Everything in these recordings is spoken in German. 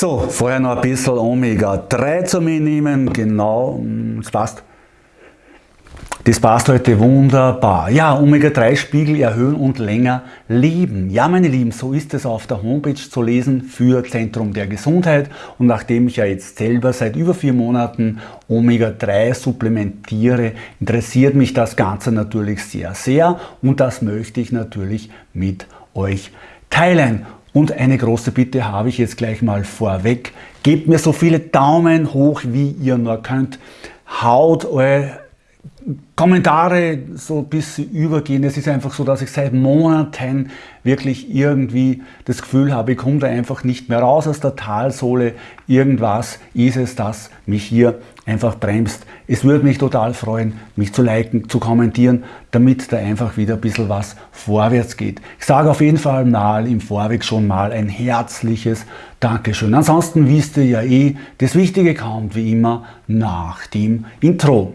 So, vorher noch ein bisschen Omega-3 zu mir nehmen, genau, das passt. Das passt heute wunderbar. Ja, Omega-3-Spiegel erhöhen und länger leben. Ja, meine Lieben, so ist es auf der Homepage zu lesen für Zentrum der Gesundheit. Und nachdem ich ja jetzt selber seit über vier Monaten Omega-3 supplementiere, interessiert mich das Ganze natürlich sehr, sehr. Und das möchte ich natürlich mit euch teilen. Und eine große Bitte habe ich jetzt gleich mal vorweg. Gebt mir so viele Daumen hoch, wie ihr nur könnt. Haut eure Kommentare so ein bisschen übergehen. Es ist einfach so, dass ich seit Monaten wirklich irgendwie das Gefühl habe, ich komme da einfach nicht mehr raus aus der Talsohle. Irgendwas ist es, das mich hier einfach bremst. Es würde mich total freuen, mich zu liken, zu kommentieren, damit da einfach wieder ein bisschen was vorwärts geht. Ich sage auf jeden Fall mal im Vorweg schon mal ein herzliches Dankeschön. Ansonsten wisst ihr ja eh, das Wichtige kommt wie immer nach dem Intro.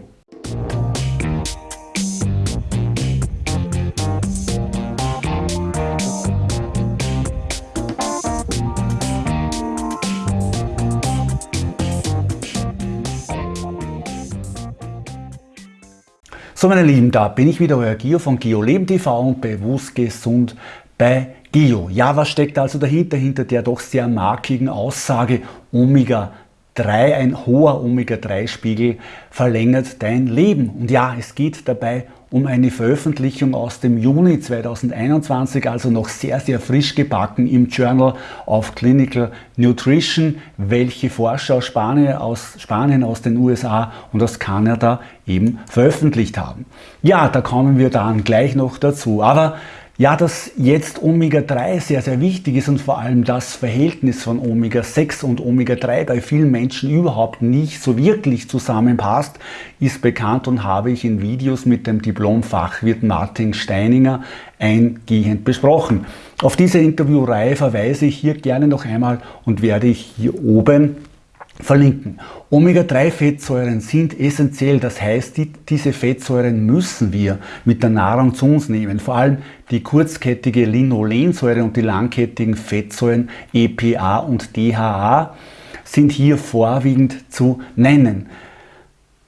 So meine Lieben, da bin ich wieder, euer Gio von Gio Leben TV und bewusst gesund bei Gio. Ja, was steckt also dahinter, hinter der doch sehr markigen Aussage Omega 3, ein hoher Omega-3-Spiegel verlängert dein Leben. Und ja, es geht dabei um eine Veröffentlichung aus dem Juni 2021, also noch sehr, sehr frisch gebacken im Journal of Clinical Nutrition, welche Forscher aus Spanien, aus Spanien, aus den USA und aus Kanada eben veröffentlicht haben. Ja, da kommen wir dann gleich noch dazu. Aber ja, dass jetzt Omega-3 sehr, sehr wichtig ist und vor allem das Verhältnis von Omega-6 und Omega-3 bei vielen Menschen überhaupt nicht so wirklich zusammenpasst, ist bekannt und habe ich in Videos mit dem Diplom-Fachwirt Martin Steininger eingehend besprochen. Auf diese Interviewreihe verweise ich hier gerne noch einmal und werde ich hier oben verlinken. Omega-3-Fettsäuren sind essentiell, das heißt, die, diese Fettsäuren müssen wir mit der Nahrung zu uns nehmen. Vor allem die kurzkettige Linolensäure und die langkettigen Fettsäuren EPA und DHA sind hier vorwiegend zu nennen.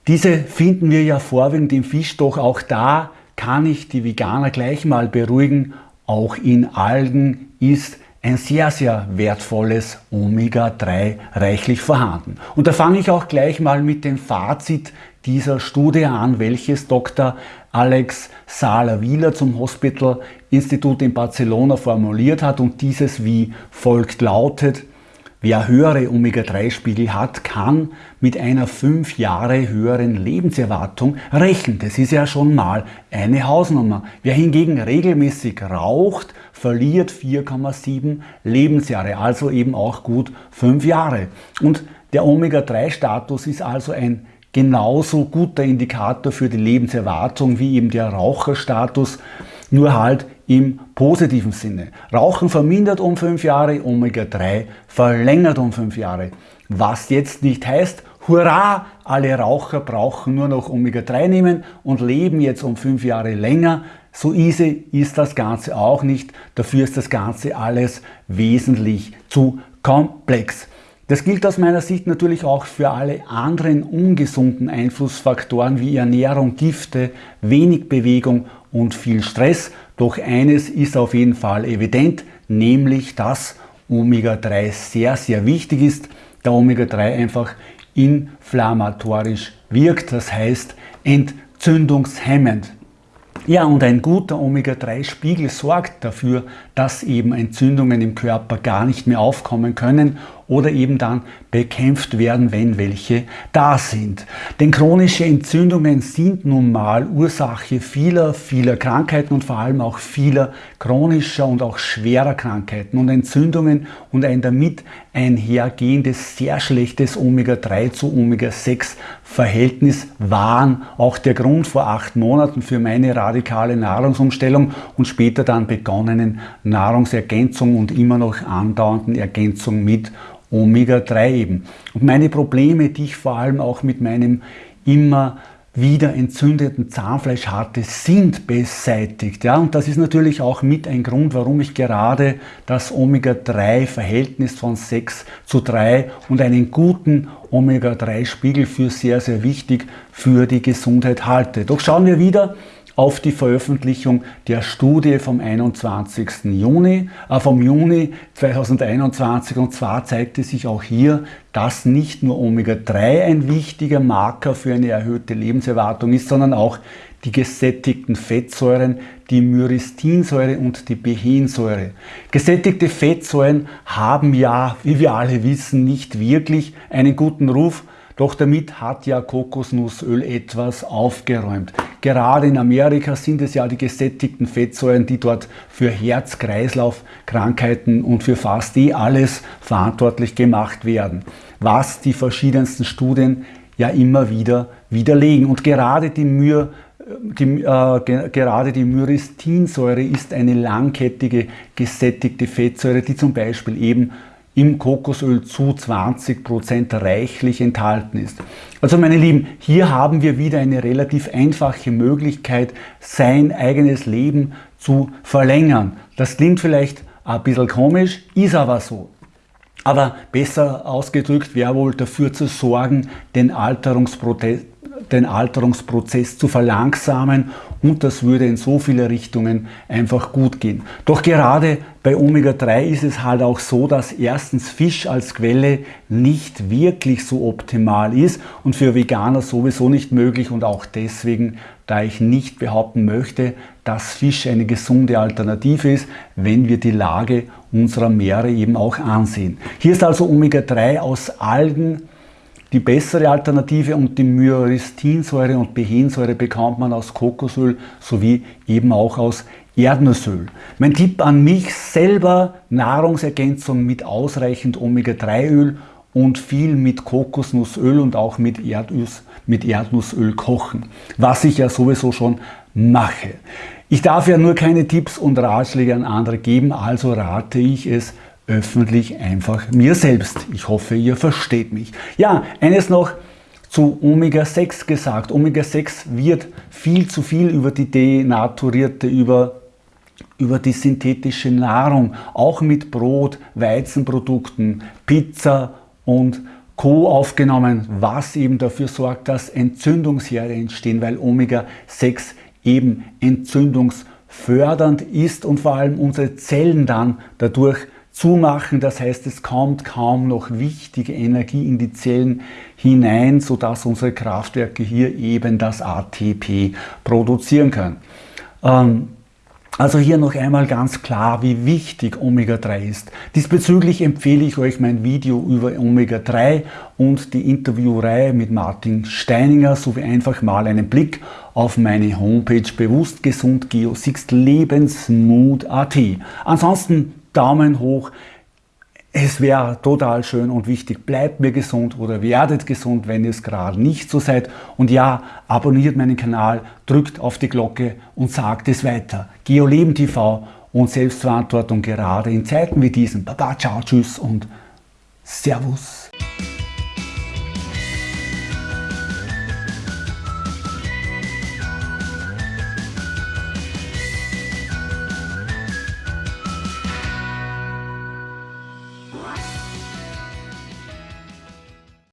Diese finden wir ja vorwiegend im Fisch, doch auch da kann ich die Veganer gleich mal beruhigen, auch in Algen ist ein sehr, sehr wertvolles Omega-3 reichlich vorhanden. Und da fange ich auch gleich mal mit dem Fazit dieser Studie an, welches Dr. Alex Sala-Wieler zum Hospital Institut in Barcelona formuliert hat und dieses wie folgt lautet, Wer höhere Omega-3-Spiegel hat, kann mit einer 5 Jahre höheren Lebenserwartung rechnen. Das ist ja schon mal eine Hausnummer. Wer hingegen regelmäßig raucht, verliert 4,7 Lebensjahre, also eben auch gut 5 Jahre. Und der Omega-3-Status ist also ein genauso guter Indikator für die Lebenserwartung wie eben der Raucherstatus, nur halt im positiven Sinne. Rauchen vermindert um 5 Jahre, Omega-3 verlängert um 5 Jahre. Was jetzt nicht heißt, hurra, alle Raucher brauchen nur noch Omega-3 nehmen und leben jetzt um 5 Jahre länger. So easy ist das Ganze auch nicht. Dafür ist das Ganze alles wesentlich zu komplex. Das gilt aus meiner Sicht natürlich auch für alle anderen ungesunden Einflussfaktoren wie Ernährung, Gifte, wenig Bewegung und viel Stress. Doch eines ist auf jeden Fall evident, nämlich dass Omega-3 sehr, sehr wichtig ist, da Omega-3 einfach inflammatorisch wirkt, das heißt entzündungshemmend. Ja, und ein guter Omega-3-Spiegel sorgt dafür, dass eben Entzündungen im Körper gar nicht mehr aufkommen können oder eben dann bekämpft werden, wenn welche da sind. Denn chronische Entzündungen sind nun mal Ursache vieler, vieler Krankheiten und vor allem auch vieler chronischer und auch schwerer Krankheiten. Und Entzündungen und ein damit einhergehendes sehr schlechtes Omega-3 zu Omega-6 Verhältnis waren auch der Grund vor acht Monaten für meine radikale Nahrungsumstellung und später dann begonnenen Nahrungsergänzung und immer noch andauernden Ergänzung mit Omega-3 eben. Und meine Probleme, die ich vor allem auch mit meinem immer wieder entzündeten Zahnfleischharte sind beseitigt. Ja, und das ist natürlich auch mit ein Grund, warum ich gerade das Omega-3-Verhältnis von 6 zu 3 und einen guten Omega-3-Spiegel für sehr, sehr wichtig für die Gesundheit halte. Doch schauen wir wieder auf die Veröffentlichung der Studie vom 21. Juni, äh, vom Juni 2021 und zwar zeigte sich auch hier, dass nicht nur Omega-3 ein wichtiger Marker für eine erhöhte Lebenserwartung ist, sondern auch die gesättigten Fettsäuren, die Myristinsäure und die Behensäure. Gesättigte Fettsäuren haben ja, wie wir alle wissen, nicht wirklich einen guten Ruf, doch damit hat ja Kokosnussöl etwas aufgeräumt. Gerade in Amerika sind es ja die gesättigten Fettsäuren, die dort für Herz-Kreislauf-Krankheiten und für fast eh alles verantwortlich gemacht werden. Was die verschiedensten Studien ja immer wieder widerlegen. Und gerade die Myr die, äh, gerade die Myristinsäure ist eine langkettige gesättigte Fettsäure, die zum Beispiel eben im Kokosöl zu 20% reichlich enthalten ist. Also meine Lieben, hier haben wir wieder eine relativ einfache Möglichkeit, sein eigenes Leben zu verlängern. Das klingt vielleicht ein bisschen komisch, ist aber so. Aber besser ausgedrückt wäre wohl dafür zu sorgen, den Alterungsprozess den Alterungsprozess zu verlangsamen und das würde in so viele Richtungen einfach gut gehen. Doch gerade bei Omega-3 ist es halt auch so, dass erstens Fisch als Quelle nicht wirklich so optimal ist und für Veganer sowieso nicht möglich und auch deswegen, da ich nicht behaupten möchte, dass Fisch eine gesunde Alternative ist, wenn wir die Lage unserer Meere eben auch ansehen. Hier ist also Omega-3 aus Algen die bessere Alternative und die Myoristinsäure und Behensäure bekommt man aus Kokosöl sowie eben auch aus Erdnussöl. Mein Tipp an mich selber, Nahrungsergänzung mit ausreichend Omega-3-Öl und viel mit Kokosnussöl und auch mit, Erdnuss, mit Erdnussöl kochen, was ich ja sowieso schon mache. Ich darf ja nur keine Tipps und Ratschläge an andere geben, also rate ich es, öffentlich einfach mir selbst. Ich hoffe, ihr versteht mich. Ja, eines noch zu Omega-6 gesagt. Omega-6 wird viel zu viel über die denaturierte, über, über die synthetische Nahrung, auch mit Brot, Weizenprodukten, Pizza und Co. aufgenommen, was eben dafür sorgt, dass Entzündungsherde entstehen, weil Omega-6 eben entzündungsfördernd ist und vor allem unsere Zellen dann dadurch zumachen. Das heißt, es kommt kaum noch wichtige Energie in die Zellen hinein, sodass unsere Kraftwerke hier eben das ATP produzieren können. Ähm, also hier noch einmal ganz klar, wie wichtig Omega-3 ist. Diesbezüglich empfehle ich euch mein Video über Omega-3 und die Interviewreihe mit Martin Steininger sowie einfach mal einen Blick auf meine Homepage bewusst gesund Geo6 Lebensmut.at. Ansonsten Daumen hoch. Es wäre total schön und wichtig, bleibt mir gesund oder werdet gesund, wenn ihr es gerade nicht so seid. Und ja, abonniert meinen Kanal, drückt auf die Glocke und sagt es weiter. GeoLeben TV und Selbstverantwortung gerade in Zeiten wie diesen. Baba, ciao, tschüss und Servus.